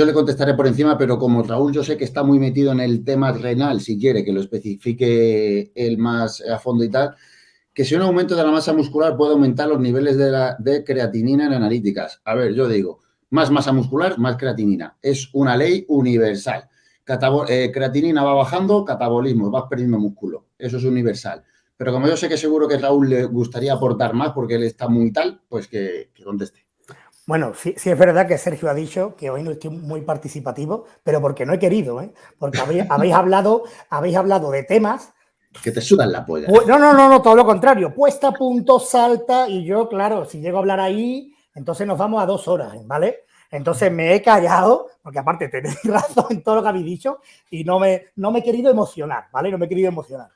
yo le contestaré por encima, pero como Raúl yo sé que está muy metido en el tema renal, si quiere que lo especifique él más a fondo y tal, que si un aumento de la masa muscular puede aumentar los niveles de, la, de creatinina en analíticas. A ver, yo digo, más masa muscular, más creatinina. Es una ley universal. Eh, creatinina va bajando, catabolismo, vas perdiendo músculo. Eso es universal. Pero como yo sé que seguro que Raúl le gustaría aportar más porque él está muy tal, pues que, conteste. Bueno, sí, sí, es verdad que Sergio ha dicho que hoy no estoy muy participativo, pero porque no he querido, ¿eh? porque habéis, hablado, habéis hablado de temas que te sudan la polla. No, no, no, no, todo lo contrario. Puesta a punto, salta y yo, claro, si llego a hablar ahí, entonces nos vamos a dos horas, ¿vale? Entonces me he callado, porque aparte tenéis razón en todo lo que habéis dicho y no me, no me he querido emocionar, ¿vale? No me he querido emocionar.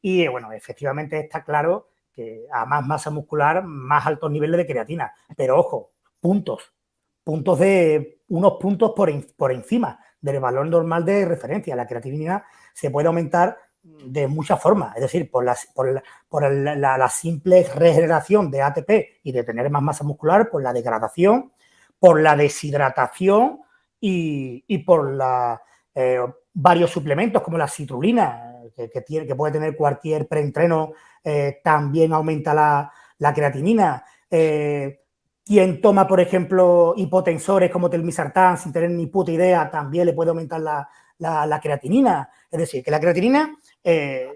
Y bueno, efectivamente está claro que a más masa muscular, más altos niveles de creatina. Pero ojo, puntos, puntos de unos puntos por, por encima del valor normal de referencia. La creatinina se puede aumentar de muchas formas, es decir, por, la, por, la, simple regeneración de ATP y de tener más masa muscular, por la degradación, por la deshidratación y, por la, eh, varios suplementos como la citrulina, que, tiene, que puede tener cualquier preentreno, eh, también aumenta la, creatinina. Eh, quien toma, por ejemplo, hipotensores como telmisartán sin tener ni puta idea, también le puede aumentar la, la, creatinina. Es decir, que la creatinina eh,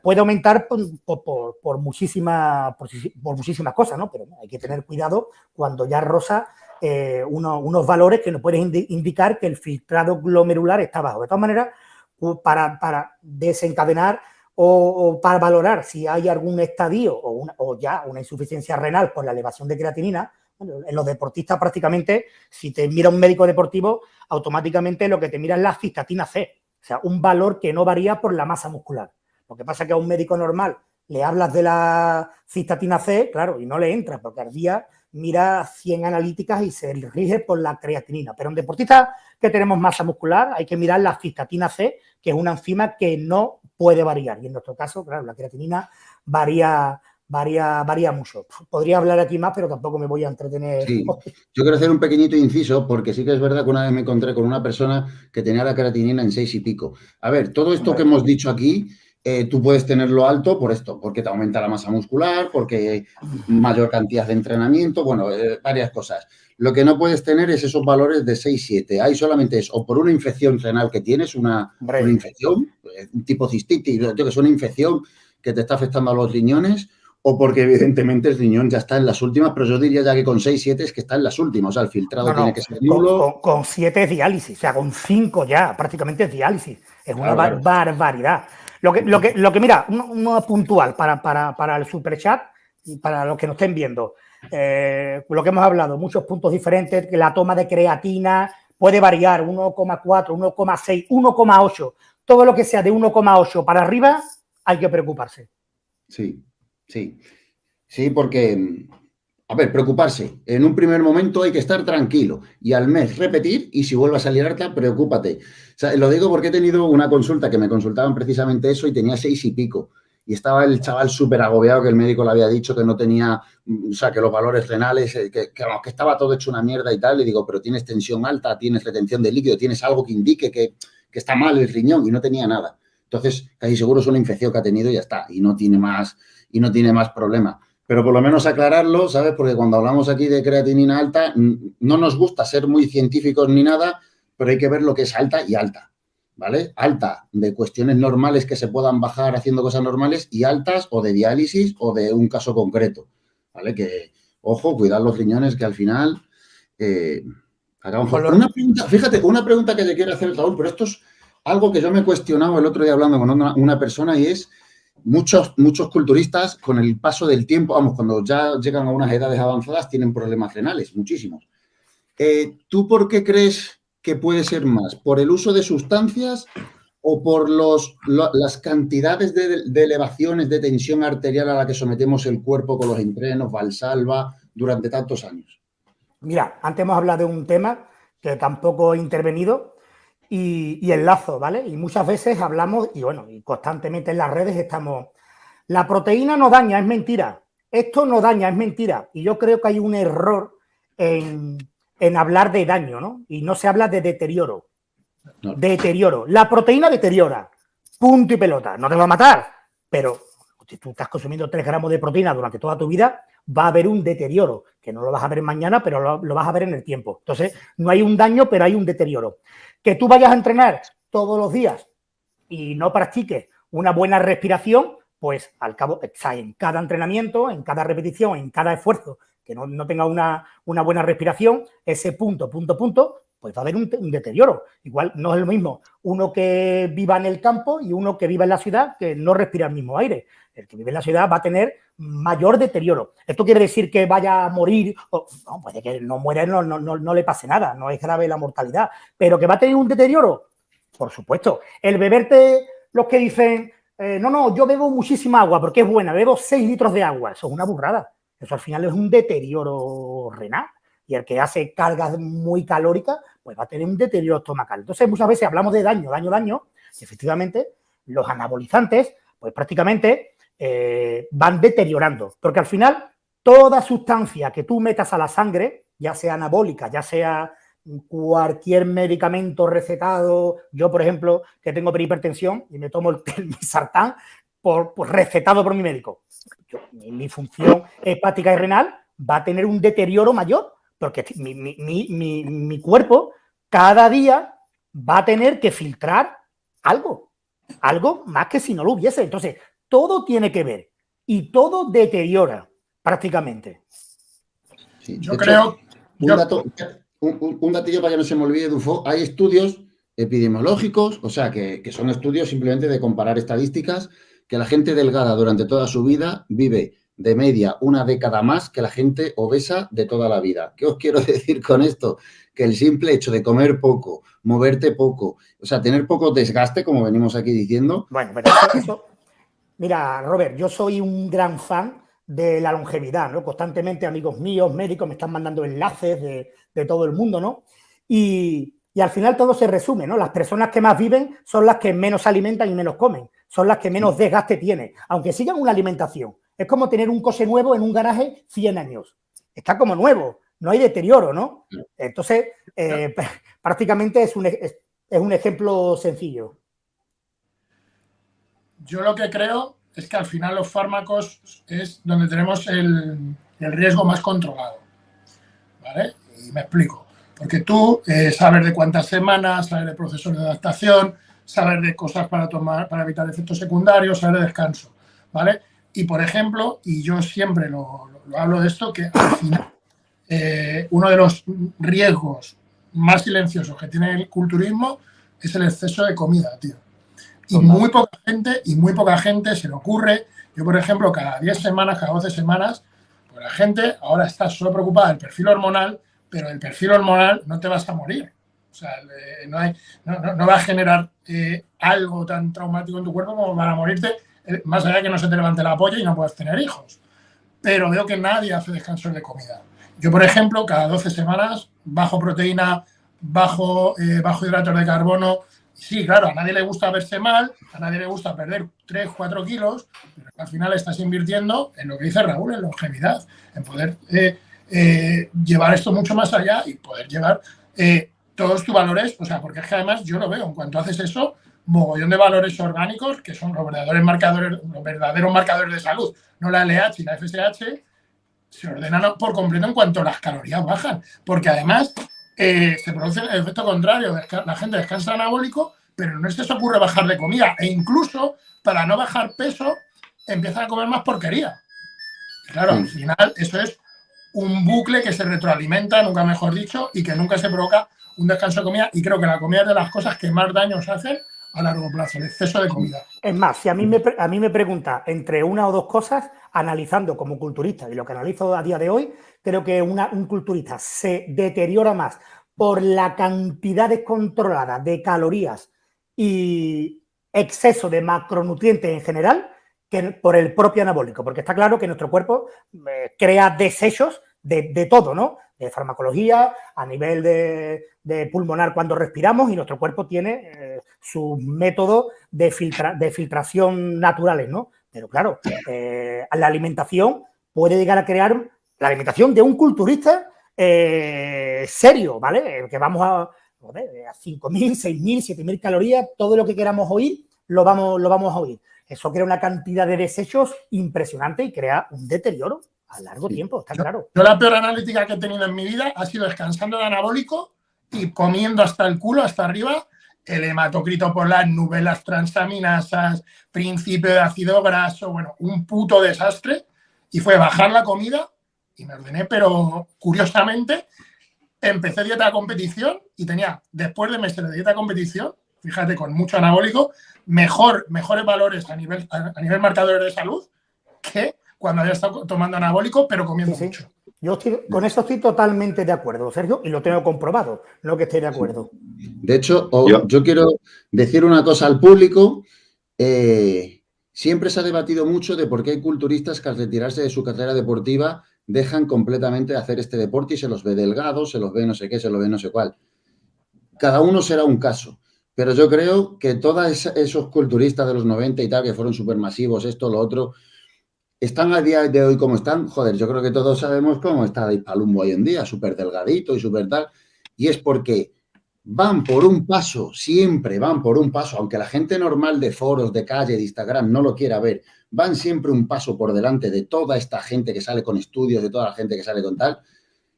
puede aumentar por, muchísimas muchísimas cosas, ¿no? Pero hay que tener cuidado cuando ya rosa eh, unos valores que nos pueden indicar que el filtrado glomerular está bajo. De todas maneras, para, desencadenar o, para valorar si hay algún estadio o, o ya una insuficiencia renal por la elevación de creatinina, en los deportistas prácticamente, si te mira un médico deportivo, automáticamente lo que te mira es la cistatina C, o sea, un valor que no varía por la masa muscular. Lo que pasa es que a un médico normal le hablas de la cistatina C, claro, y no le entra, porque al día mira 100 analíticas y se rige por la creatinina. Pero en deportistas que tenemos masa muscular hay que mirar la cistatina C, que es una enzima que no puede variar. Y en nuestro caso, claro, la creatinina varía varía, varía mucho. Podría hablar aquí más, pero tampoco me voy a entretener. Yo quiero hacer un pequeñito inciso, porque sí que es verdad que una vez me encontré con una persona que tenía la creatinina en seis y pico. A ver, todo esto que hemos dicho aquí, eh, tú puedes tenerlo alto por esto, porque te aumenta la masa muscular, porque hay mayor cantidad de entrenamiento, bueno, eh, varias cosas. Lo que no puedes tener es esos valores de 6, 7. Hay solamente eso, o por una infección renal que tienes, una, una infección, eh, un tipo cistitis, que es una infección que te está afectando a los riñones, o porque evidentemente el riñón ya está en las últimas, pero yo diría ya que con 6, 7 es que está en las últimas, o sea, el filtrado tiene que ser nulo. Con 7 es diálisis, o sea, con 5 ya prácticamente es diálisis, es una barbaridad. Lo que, lo, que, lo que mira, uno, puntual para, para, para, el superchat y para los que nos estén viendo, eh, lo que hemos hablado, muchos puntos diferentes, que la toma de creatina puede variar 1,4, 1,6, 1,8, todo lo que sea de 1,8 para arriba hay que preocuparse. Sí, Sí, sí, porque, a ver, preocuparse. En un primer momento hay que estar tranquilo y al mes repetir y si vuelve a salir harta, preocúpate. Lo digo porque he tenido una consulta que me consultaban precisamente eso y tenía seis y pico. Y estaba el chaval súper agobiado que el médico le había dicho que no tenía, o sea, que los valores renales, eh, que, estaba todo hecho una mierda y tal. Le digo, pero tienes tensión alta, tienes retención de líquido, tienes algo que indique que, que está mal el riñón y no tenía nada. Entonces, casi seguro es una infección que ha tenido y ya está. Y no tiene más, y no tiene más problema. Pero por lo menos aclararlo, ¿sabes? Porque cuando hablamos aquí de creatinina alta, no nos gusta ser muy científicos ni nada, pero hay que ver lo que es alta y alta, ¿vale? Alta de cuestiones normales que se puedan bajar haciendo cosas normales y altas o de diálisis o de un caso concreto, ¿vale? Que, ojo, cuidar los riñones que al final... Eh, una pregunta, fíjate, una pregunta que te quiero hacer, Raúl, pero esto es algo que yo me he cuestionado el otro día hablando con una persona y es Muchos, muchos culturistas, con el paso del tiempo, vamos, cuando ya llegan a unas edades avanzadas, tienen problemas renales, muchísimos. Eh, ¿Tú por qué crees que puede ser más? ¿Por el uso de sustancias o por los, las cantidades de, elevaciones de tensión arterial a la que sometemos el cuerpo con los entrenos, Valsalva, durante tantos años? Mira, antes hemos hablado de un tema que tampoco he intervenido, y, el lazo, ¿vale? Y muchas veces hablamos, y bueno, y constantemente en las redes estamos, la proteína no daña, es mentira, esto no daña, es mentira. Y yo creo que hay un error en, en hablar de daño, ¿no? Y no se habla de deterioro. Deterioro. La proteína deteriora. Punto y pelota. No te va a matar, pero si tú estás consumiendo 3 gramos de proteína durante toda tu vida, va a haber un deterioro, que no lo vas a ver mañana, pero lo, lo, vas a ver en el tiempo. Entonces, no hay un daño, pero hay un deterioro. Que tú vayas a entrenar todos los días y no practiques una buena respiración, pues al cabo, en cada entrenamiento, en cada repetición, en cada esfuerzo, que no, no tenga una, una, buena respiración, ese punto, punto, punto, pues va a haber un, un, deterioro. Igual no es lo mismo uno que viva en el campo y uno que viva en la ciudad que no respira el mismo aire. El que vive en la ciudad va a tener mayor deterioro. ¿Esto quiere decir que vaya a morir? No, puede que no muera, no, no, no, no le pase nada, no es grave la mortalidad, pero que va a tener un deterioro, por supuesto. El beberte, los que dicen, eh, no, no, yo bebo muchísima agua porque es buena, bebo 6 litros de agua, eso es una burrada. Eso al final es un deterioro renal. Y el que hace cargas muy calóricas, pues va a tener un deterioro estomacal. Entonces, muchas veces hablamos de daño, daño, daño, y efectivamente los anabolizantes, pues prácticamente eh, van deteriorando. Porque al final, toda sustancia que tú metas a la sangre, ya sea anabólica, ya sea cualquier medicamento recetado, yo por ejemplo, que tengo hipertensión y me tomo el, el sartán por, recetado por mi médico. Mi, función hepática y renal va a tener un deterioro mayor, porque mi, mi, mi, cuerpo cada día va a tener que filtrar algo, algo más que si no lo hubiese. Entonces, todo tiene que ver y todo deteriora prácticamente. Sí, yo creo... Un, yo, dato, un, un, datillo para que no se me olvide, Dufo, hay estudios epidemiológicos, o sea, que, que son estudios simplemente de comparar estadísticas, que la gente delgada durante toda su vida vive de media una década más que la gente obesa de toda la vida. ¿Qué os quiero decir con esto? Que el simple hecho de comer poco, moverte poco, o sea, tener poco desgaste, como venimos aquí diciendo. Bueno, pero eso, mira, Robert, yo soy un gran fan de la longevidad, ¿no? Constantemente amigos míos, médicos, me están mandando enlaces de, de todo el mundo, ¿no? Y, y, al final todo se resume, ¿no? Las personas que más viven son las que menos se alimentan y menos comen, son las que menos desgaste tienen, aunque sigan una alimentación. Es como tener un coche nuevo en un garaje 100 años. Está como nuevo, no hay deterioro, ¿no? Entonces, eh, prácticamente es un, es, es un ejemplo sencillo. Yo lo que creo es que al final los fármacos es donde tenemos el, el riesgo más controlado. ¿Vale? Y me explico. Porque tú eh, sabes de cuántas semanas, sabes de procesos de adaptación, sabes de cosas para tomar, para evitar efectos secundarios, sabes de descanso. ¿Vale? Y, por ejemplo, y yo siempre lo, lo, lo hablo de esto, que al final eh, uno de los riesgos más silenciosos que tiene el culturismo es el exceso de comida, tío. Y muy poca gente, y muy poca gente se le ocurre, yo por ejemplo, cada 10 semanas, cada 12 semanas, pues la gente ahora está solo preocupada del perfil hormonal, pero el perfil hormonal no te vas a morir. O sea, no, hay, no, no, no, va a generar eh, algo tan traumático en tu cuerpo como para morirte eh, más allá de que no se te levante la polla y no puedas tener hijos. Pero veo que nadie hace descansos de comida. Yo, por ejemplo, cada 12 semanas bajo proteína, bajo, eh, bajo hidratos de carbono. Sí, claro, a nadie le gusta verse mal, a nadie le gusta perder 3, 4 kilos, pero al final estás invirtiendo en lo que dice Raúl, en longevidad, en poder eh, eh, llevar esto mucho más allá y poder llevar eh, todos tus valores, o sea, porque es que además yo lo veo, en cuanto haces eso, mogollón de valores orgánicos, que son los verdaderos marcadores, los verdaderos marcadores de salud, no la LH y la FSH, se ordenan por completo en cuanto las calorías bajan, porque además eh, se produce el efecto contrario, la gente descansa anabólico, pero no se les ocurre bajar de comida, e incluso para no bajar peso empiezan a comer más porquería. Claro, al final eso es un bucle que se retroalimenta, nunca mejor dicho, y que nunca se provoca un descanso de comida, y creo que la comida es de las cosas que más daños hacen a largo plazo, el exceso de comida. Es más, si a mí me, a mí me pregunta entre una o dos cosas, analizando como culturista y lo que analizo a día de hoy, creo que una, un culturista se deteriora más por la cantidad descontrolada de calorías y exceso de macronutrientes en general que por el propio anabólico, porque está claro que nuestro cuerpo eh, crea desechos de, de todo, ¿no? Farmacología, a nivel de, pulmonar cuando respiramos y nuestro cuerpo tiene eh, sus métodos de, filtra, de, filtración naturales, ¿no? Pero claro, eh, la alimentación puede llegar a crear, la alimentación de un culturista eh, serio, ¿vale? Que vamos a, joder, a 5.000, 6.000, 7.000 calorías, todo lo que queramos oír, lo vamos, lo vamos a oír. Eso crea una cantidad de desechos impresionante y crea un deterioro a largo tiempo, está claro. Yo la peor analítica que he tenido en mi vida ha sido descansando de anabólico y comiendo hasta el culo, hasta arriba, el hematocrito por las nubes, las transaminasas, principio de ácido graso, bueno, un puto desastre. Y fue bajar la comida y me ordené, pero curiosamente empecé dieta de competición y tenía, después de meses de dieta de competición, fíjate, con mucho anabólico, mejor, mejores valores a nivel, a nivel marcadores de salud que cuando había estado tomando anabólico, pero comiendo mucho. Yo con eso estoy totalmente de acuerdo, Sergio, y lo tengo comprobado, no que esté de acuerdo. De hecho, yo, quiero decir una cosa al público. Eh, siempre se ha debatido mucho de por qué hay culturistas que al retirarse de su carrera deportiva dejan completamente de hacer este deporte y se los ve delgados, se los ve no sé qué, se los ve no sé cuál. Cada uno será un caso. Pero yo creo que todos esos culturistas de los 90 y tal, que fueron supermasivos, esto, lo otro, están a día de hoy como están. Joder, yo creo que todos sabemos cómo está Palumbo hoy en día, súper delgadito y súper tal. Y es porque van por un paso, siempre van por un paso, aunque la gente normal de foros, de calle, de Instagram no lo quiera ver, van siempre un paso por delante de toda esta gente que sale con estudios, de toda la gente que sale con tal,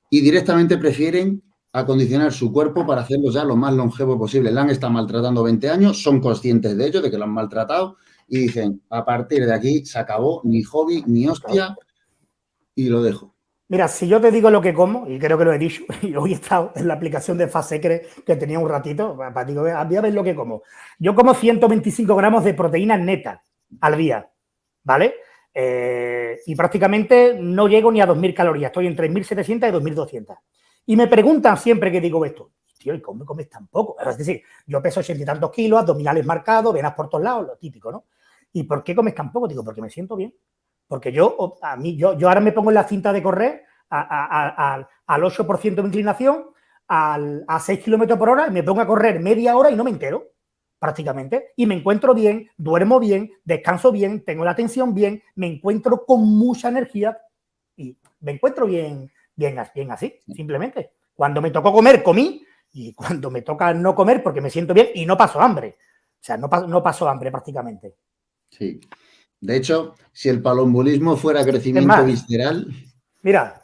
y directamente prefieren acondicionar su cuerpo para hacerlo ya lo más longevo posible. Le han estado maltratando 20 años, son conscientes de ello, de que lo han maltratado, y dicen, a partir de aquí se acabó, ni hobby, ni hostia, y lo dejo. Mira, si yo te digo lo que como, y creo que lo he dicho, y hoy he estado en la aplicación de Fasecre que tenía un ratito, para digo, voy a ver lo que como. Yo como 125 gramos de proteína neta al día, ¿vale? Eh, y prácticamente no llego ni a 2.000 calorías, estoy entre 1.700 y 2.200. Y me preguntan siempre que digo esto, tío, ¿y cómo comes tan poco? Es decir, yo peso ochenta y tantos kilos, abdominales marcados, venas por todos lados, lo típico, ¿no? ¿Y por qué comes tan poco? Digo, porque me siento bien. Porque yo, a mí, yo, yo ahora me pongo en la cinta de correr al 8% de inclinación, al, a 6 kilómetros por hora, y me pongo a correr media hora y no me entero, prácticamente. Y me encuentro bien, duermo bien, descanso bien, tengo la atención bien, me encuentro con mucha energía y me encuentro bien, bien, bien así, simplemente. Cuando me tocó comer, comí, y cuando me toca no comer porque me siento bien y no paso hambre. O sea, no, no paso hambre prácticamente. Sí. De hecho, si el palombulismo fuera crecimiento visceral... Mira,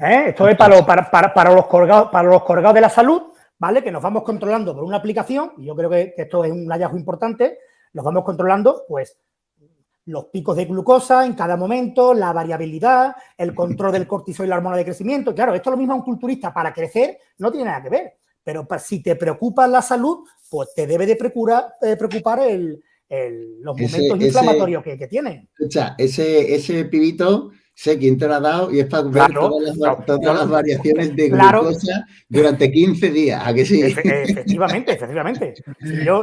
¿eh? esto es para, para, los colgados, para los colgados de la salud, ¿vale? Que nos vamos controlando por una aplicación, y yo creo que esto es un hallazgo importante, nos vamos controlando, pues, los picos de glucosa en cada momento, la variabilidad, el control del cortisol y la hormona de crecimiento. Claro, esto es lo mismo a un culturista para crecer, no tiene nada que ver. Pero si te preocupa la salud, pues te debe de preocupar, eh, preocupar el, los momentos inflamatorios que, que, tiene. Escucha, ese, ese pibito sé quién te lo ha dado y es para ver todas, las, variaciones de glucosa durante 15 días, ¿a que sí? efectivamente, efectivamente.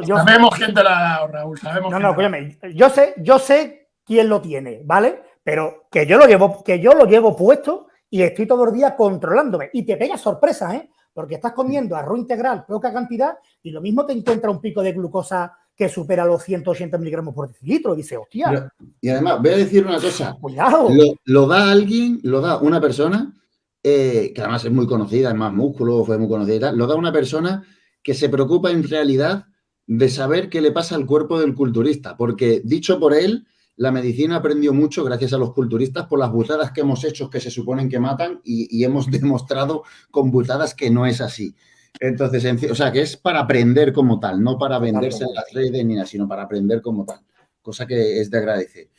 sabemos quién te lo ha dado, Raúl, No, no, escúchame, yo sé, yo sé quién lo tiene, ¿vale? Pero que yo lo llevo, que yo lo llevo puesto y estoy todos los días controlándome. Y te pega sorpresa, ¿eh? Porque estás comiendo arroz integral, poca cantidad, y lo mismo te encuentra un pico de glucosa que supera los 180 miligramos por decilitro. Dice, hostia. y además, voy a decir una cosa. Lo, da alguien, lo da una persona, eh, que además es muy conocida, es más músculo, fue muy conocida y tal, lo da una persona que se preocupa en realidad de saber qué le pasa al cuerpo del culturista. Porque, dicho por él, la medicina aprendió mucho gracias a los culturistas por las butadas que hemos hecho que se suponen que matan y, hemos demostrado con butadas que no es así. Entonces, o sea, que es para aprender como tal, no para venderse en las redes ni nada, sino para aprender como tal, cosa que es de agradecer.